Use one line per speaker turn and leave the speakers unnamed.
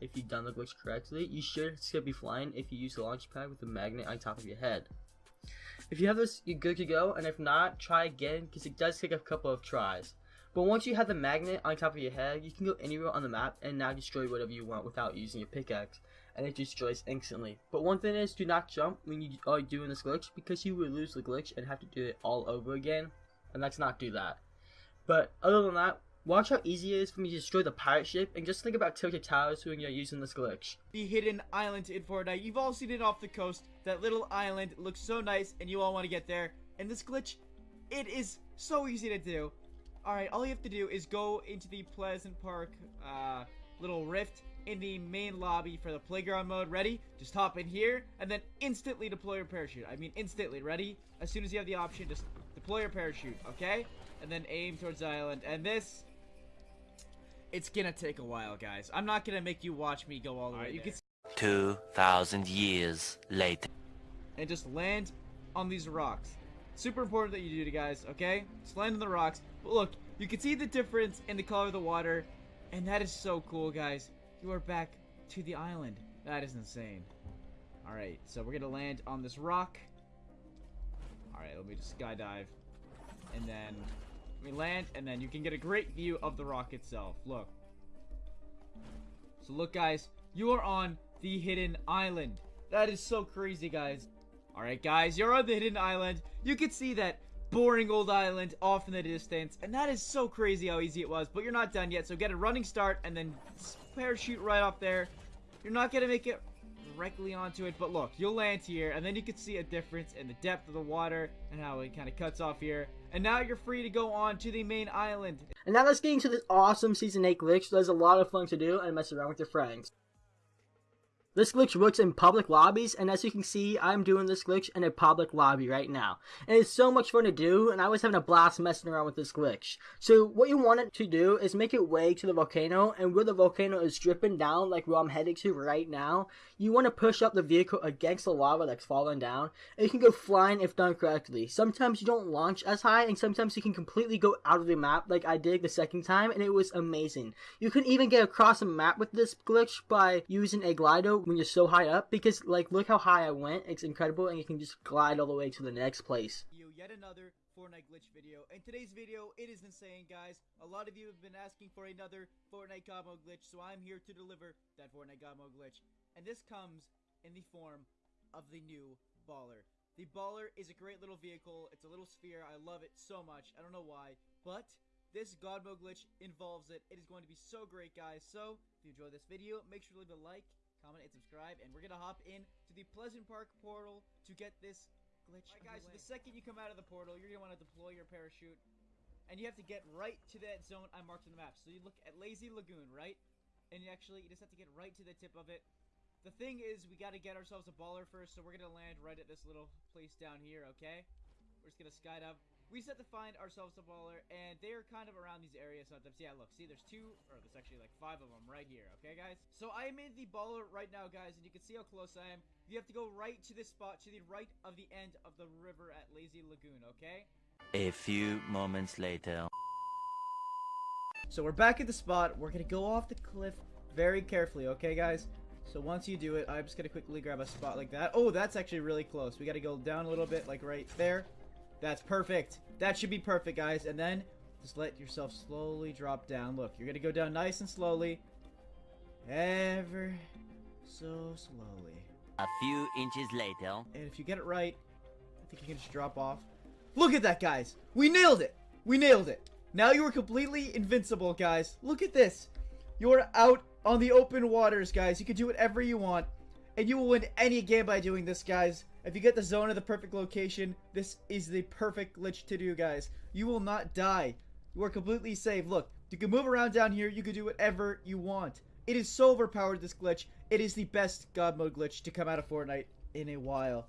if you've done the glitch correctly. You should still be flying if you use the launch pad with the magnet on top of your head. If you have this, you're good to go, and if not, try again, because it does take a couple of tries. But once you have the magnet on top of your head, you can go anywhere on the map and now destroy whatever you want without using your pickaxe, and it destroys instantly. But one thing is, do not jump when you are doing this glitch, because you will lose the glitch and have to do it all over again, and let's not do that. But other than that, watch how easy it is for me to destroy the pirate ship, and just think about tilted towers when you're using this glitch.
The hidden island in Fortnite. You've all seen it off the coast. That little island looks so nice, and you all want to get there. And this glitch, it is so easy to do. Alright, all you have to do is go into the Pleasant Park uh, little rift in the main lobby for the playground mode. Ready? Just hop in here and then instantly deploy your parachute. I mean instantly. Ready? As soon as you have the option, just deploy your parachute, okay? And then aim towards the island. And this, it's gonna take a while, guys. I'm not gonna make you watch me go all the way. You can
2,000 years later.
and just land on these rocks. Super important that you do, guys, okay? Just land on the rocks. But look, you can see the difference in the color of the water, and that is so cool, guys. You are back to the island. That is insane. Alright, so we're gonna land on this rock. Alright, let me just skydive. And then we land, and then you can get a great view of the rock itself. Look. So look, guys, you are on the hidden island. That is so crazy, guys. Alright, guys, you're on the hidden island. You can see that boring old island off in the distance. And that is so crazy how easy it was. But you're not done yet, so get a running start and then parachute right off there. You're not going to make it directly onto it, but look, you'll land here, and then you can see a difference in the depth of the water and how it kind of cuts off here. And now you're free to go on to the main island.
And now let's get into this awesome Season 8 glitch. There's a lot of fun to do and mess around with your friends. This glitch works in public lobbies, and as you can see, I'm doing this glitch in a public lobby right now. And it's so much fun to do, and I was having a blast messing around with this glitch. So what you want it to do is make it way to the volcano, and where the volcano is dripping down, like where I'm heading to right now, you want to push up the vehicle against the lava that's falling down, and you can go flying if done correctly. Sometimes you don't launch as high, and sometimes you can completely go out of the map like I did the second time, and it was amazing. You can even get across the map with this glitch by using a glider when you're so high up because like look how high I went. It's incredible and you can just glide all the way to the next place.
You yet another Fortnite glitch video. In today's video, it is insane, guys. A lot of you have been asking for another Fortnite mode glitch, so I'm here to deliver that Fortnite mode glitch. And this comes in the form of the new Baller. The Baller is a great little vehicle. It's a little sphere. I love it so much. I don't know why, but this God mode glitch involves it. It is going to be so great, guys. So, if you enjoyed this video, make sure to leave a like, comment, and subscribe. And we're going to hop in to the Pleasant Park portal to get this glitch Alright, guys, so the second you come out of the portal, you're going to want to deploy your parachute. And you have to get right to that zone I marked on the map. So you look at Lazy Lagoon, right? And you actually, you just have to get right to the tip of it. The thing is, we got to get ourselves a baller first, so we're going to land right at this little place down here, okay? We're just going to skydive we set to find ourselves a baller, and they are kind of around these areas sometimes. Yeah, look, see, there's two, or there's actually like five of them right here, okay, guys? So I am in the baller right now, guys, and you can see how close I am. You have to go right to this spot, to the right of the end of the river at Lazy Lagoon, okay?
A few moments later.
So we're back at the spot. We're gonna go off the cliff very carefully, okay, guys? So once you do it, I'm just gonna quickly grab a spot like that. Oh, that's actually really close. We gotta go down a little bit, like right there. That's perfect. That should be perfect, guys. And then just let yourself slowly drop down. Look, you're going to go down nice and slowly. Ever so slowly.
A few inches later.
And if you get it right, I think you can just drop off. Look at that, guys. We nailed it. We nailed it. Now you are completely invincible, guys. Look at this. You're out on the open waters, guys. You can do whatever you want. And you will win any game by doing this, guys. If you get the zone of the perfect location, this is the perfect glitch to do, guys. You will not die. You are completely safe. Look, you can move around down here. You can do whatever you want. It is so overpowered, this glitch. It is the best God mode glitch to come out of Fortnite in a while.